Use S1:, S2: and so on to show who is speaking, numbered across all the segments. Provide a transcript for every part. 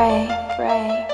S1: Ray, Ray,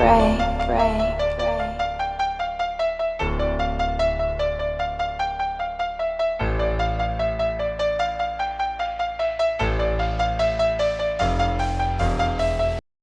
S1: Ray, Ray,